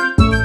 うん。